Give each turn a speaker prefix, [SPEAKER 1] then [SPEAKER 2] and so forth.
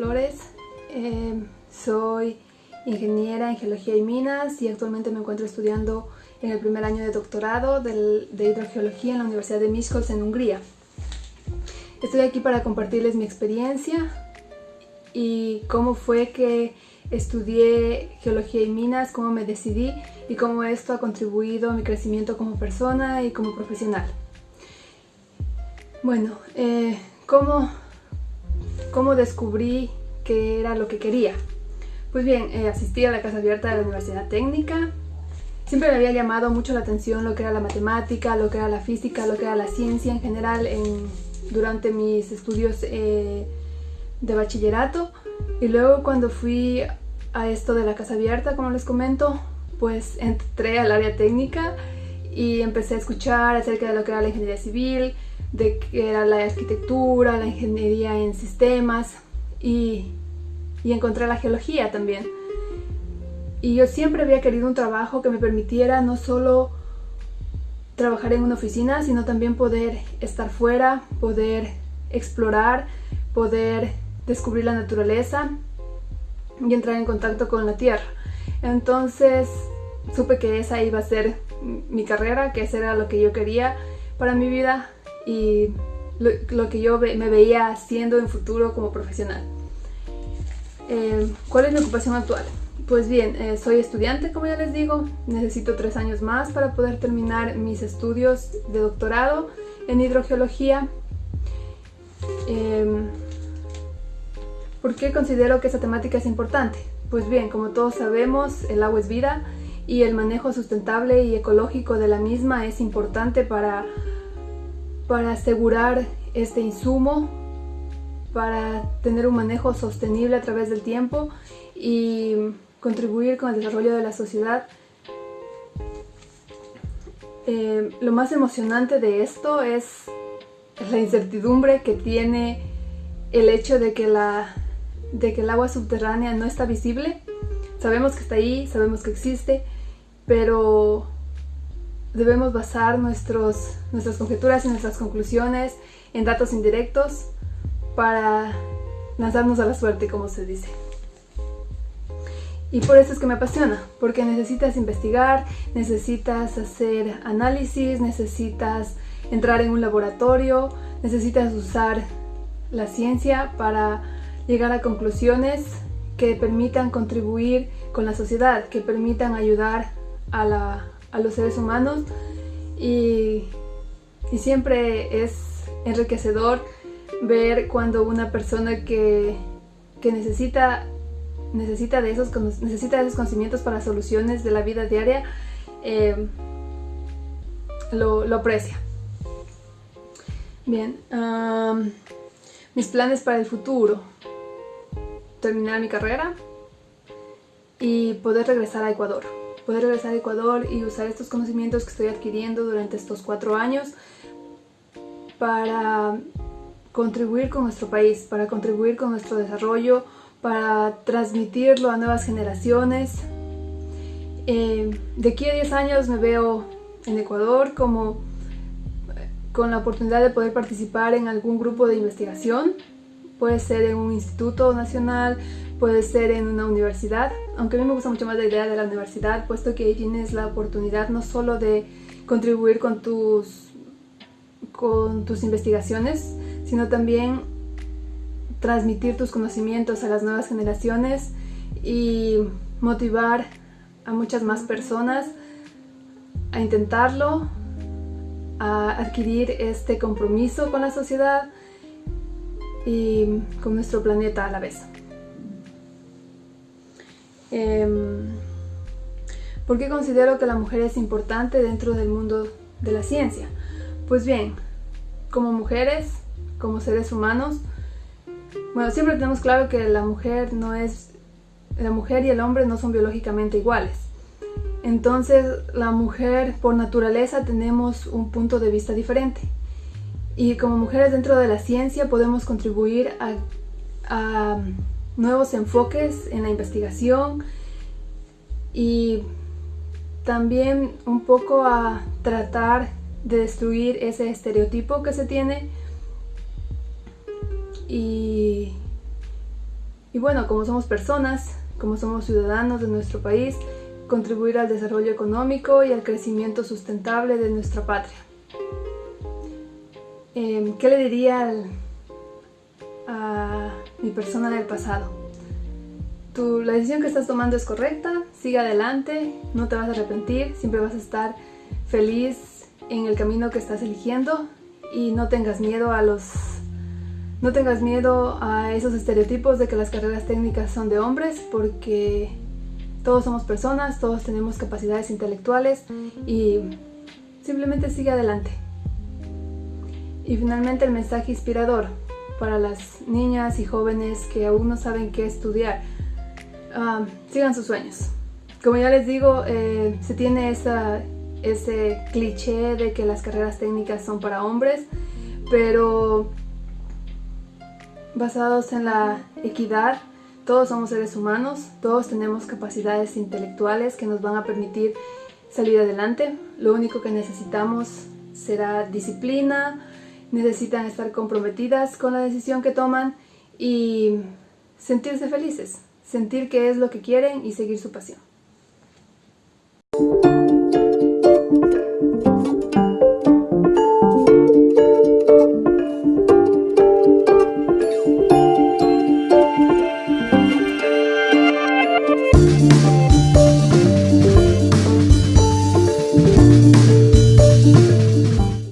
[SPEAKER 1] Flores, eh, soy ingeniera en geología y minas y actualmente me encuentro estudiando en el primer año de doctorado de hidrogeología en la Universidad de Miskolc en Hungría. Estoy aquí para compartirles mi experiencia y cómo fue que estudié geología y minas, cómo me decidí y cómo esto ha contribuido a mi crecimiento como persona y como profesional. Bueno, eh, ¿cómo, ¿cómo descubrí que era lo que quería? Pues bien, eh, asistí a la Casa Abierta de la Universidad Técnica. Siempre me había llamado mucho la atención lo que era la matemática, lo que era la física, lo que era la ciencia en general durante mis estudios eh, de bachillerato. Y luego cuando fui a esto de la Casa Abierta, como les comento, pues entré al área técnica y empecé a escuchar acerca de lo que era la ingeniería civil, de que era la arquitectura, la ingeniería en sistemas y, y encontré la geología también. Y yo siempre había querido un trabajo que me permitiera no solo trabajar en una oficina, sino también poder estar fuera, poder explorar, poder descubrir la naturaleza y entrar en contacto con la tierra. Entonces supe que esa iba a ser mi carrera, que ese era lo que yo quería para mi vida y lo, que yo me veía haciendo en futuro como profesional. Eh, ¿Cuál es mi ocupación actual? Pues bien, eh, soy estudiante, como ya les digo, necesito tres años más para poder terminar mis estudios de doctorado en hidrogeología. Em, ¿Por qué considero que esa temática es importante? Pues bien, como todos sabemos, el agua es vida y el manejo sustentable y ecológico de la misma es importante para para asegurar este insumo, para tener un manejo sostenible a través del tiempo y contribuir con el desarrollo de la sociedad. Eh, lo más emocionante de esto es la incertidumbre que tiene el hecho de que, la, de que el agua subterránea no está visible. Sabemos que está ahí, sabemos que existe, pero debemos basar nuestros, nuestras conjeturas y nuestras conclusiones en datos indirectos para lanzarnos a la suerte, como se dice. Y por eso es que me apasiona, porque necesitas investigar, necesitas hacer análisis, necesitas entrar en un laboratorio, necesitas usar la ciencia para llegar a conclusiones que permitan contribuir con la sociedad, que permitan ayudar a la, a los seres humanos y, siempre es enriquecedor ver cuando una persona que, necesita, necesita, de esos, necesita esos conocimientos para soluciones de la vida diaria eh, lo, aprecia. Bien, mis planes para el futuro. Terminar mi carrera y poder regresar a Ecuador poder regresar a Ecuador y usar estos conocimientos que estoy adquiriendo durante estos cuatro años para contribuir con nuestro país, para contribuir con nuestro desarrollo, para transmitirlo a nuevas generaciones. Eh, de aquí a 10 años me veo en Ecuador como con la oportunidad de poder participar en algún grupo de investigación, puede ser en un instituto nacional, puede ser en una universidad, aunque a mí me gusta mucho más la idea de la universidad, puesto que ahí tienes la oportunidad no solo de contribuir con tus, con tus investigaciones, sino también transmitir tus conocimientos a las nuevas generaciones y motivar a muchas más personas a intentarlo, a adquirir este compromiso con la sociedad y con nuestro planeta a la vez. Em, ¿Por qué considero que la mujer es importante dentro del mundo de la ciencia? Pues bien, como mujeres, como seres humanos, bueno, siempre tenemos claro que la mujer no es, la mujer y el hombre no son biológicamente iguales. Entonces, la mujer por naturaleza tenemos un punto de vista diferente. Y como mujeres dentro de la ciencia podemos contribuir a nuevos enfoques en la investigación y también un poco a tratar de destruir ese estereotipo que se tiene y, Y bueno, como somos personas, como somos ciudadanos de nuestro país, contribuir al desarrollo económico y al crecimiento sustentable de nuestra patria. Em, ¿Qué le diría a mi persona del pasado? Tu, la decisión que estás tomando es correcta, sigue adelante, no te vas a arrepentir, siempre vas a estar feliz en el camino que estás eligiendo y no tengas miedo a los no tengas miedo a esos estereotipos de que las carreras técnicas son de hombres porque todos somos personas, todos tenemos capacidades intelectuales y simplemente sigue adelante. Y finalmente el mensaje inspirador para las niñas y jóvenes que aún no saben qué estudiar. Ah, sigan sus sueños. Como ya les digo, eh, se tiene esa, ese cliché de que las carreras técnicas son para hombres, pero basados en la equidad, todos somos seres humanos, todos tenemos capacidades intelectuales que nos van a permitir salir adelante. Lo único que necesitamos será disciplina, necesitan estar comprometidas con la decisión que toman y sentirse felices, sentir que es lo que quieren y seguir su pasión.